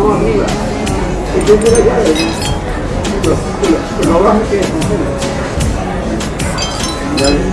mano arriba. Y tú te la llave. Pero, pero, pero no bajes que Ya.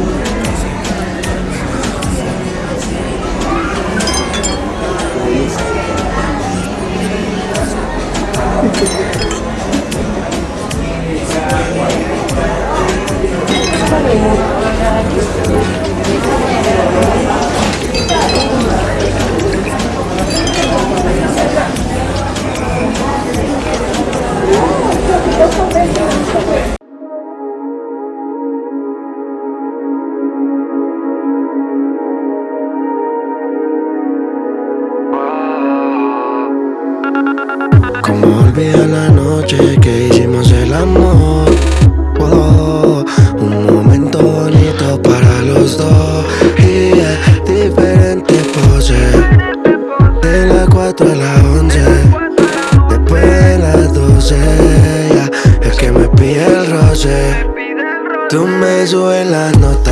Como olvidar la noche que hicimos el amor. Oh, Un momento bonito para los dos. Y yeah, diferente pose. De las 4 a las 11 Después de las 12 yeah, Es que me pide el roce. Tú me subes la nota cuando te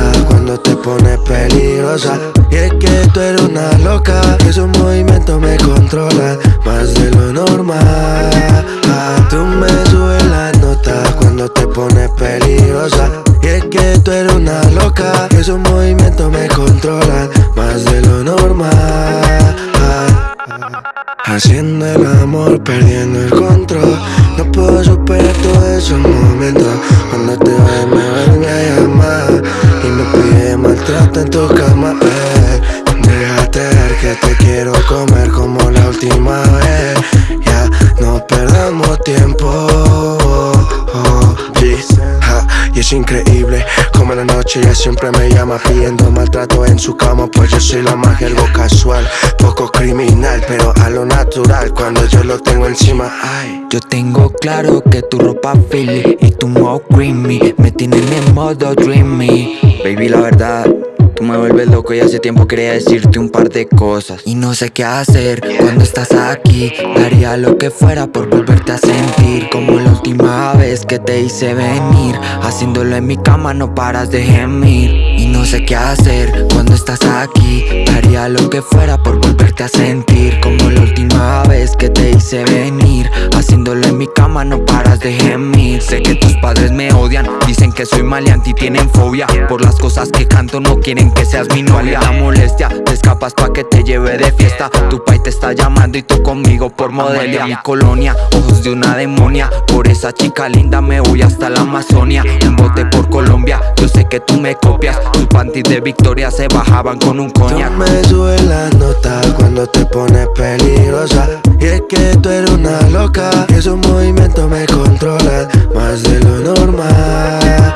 pones peligrosa. Y es que tú eres una loca Esos movimientos me controlan más de lo normal. Tú me subes la nota cuando te pones peligrosa. Y es que tú eres una loca Esos movimientos me controlan más de lo normal. Haciendo el amor, perdiendo el control. No puedo superar todos esos momentos Cuando te ves me vuelve en tu cama eh. Déjate ver que te quiero comer como la última vez Ya, no perdamos tiempo y es increíble como en la noche ella siempre me llama pidiendo maltrato en su cama Pues yo soy la más algo casual, poco criminal Pero a lo natural cuando yo lo tengo encima Ay. Yo tengo claro que tu ropa Philly y tu mo creamy Me tienen en modo dreamy Baby la verdad me vuelves loco y hace tiempo quería decirte un par de cosas. Y no sé qué hacer. Cuando estás aquí Daría lo que fuera por volverte a sentir. Como la última vez que te hice venir. Haciéndolo en mi cama no paras de gemir. Y no sé qué hacer. Cuando estás aquí Daría lo que fuera por volverte a sentir. Como la última vez que te hice venir cama no paras de gemir. Sé que tus padres me odian Dicen que soy maleante y tienen fobia. Por las cosas que canto no quieren que seas mi novia. La molestia, te escapas pa' que te lleve de fiesta. Tu pai te está llamando y tú conmigo por modelia. Mi colonia, ojos de una demonia. Por esa chica linda me voy hasta la Amazonia. Un bote por Colombia, yo sé que tú me copias. Tus panties de Victoria se bajaban con un coñac. Tú me subes la nota cuando te pones peligrosa. Y es que tú eres una loca Esos me controlan más de lo normal.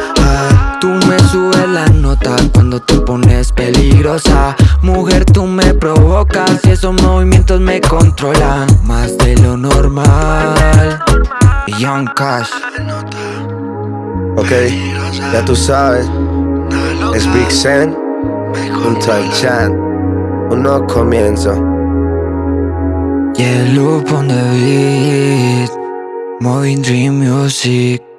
Tú me subes la nota cuando te pones peligrosa. Mujer, tú me provocas y esos movimientos me controlan Más de lo normal. Young Cash. Ok, ya tú sabes. Es Big Sen Junto al Chan. Un nuevo comienzo Yeah, loop on the beat Moving Dream Music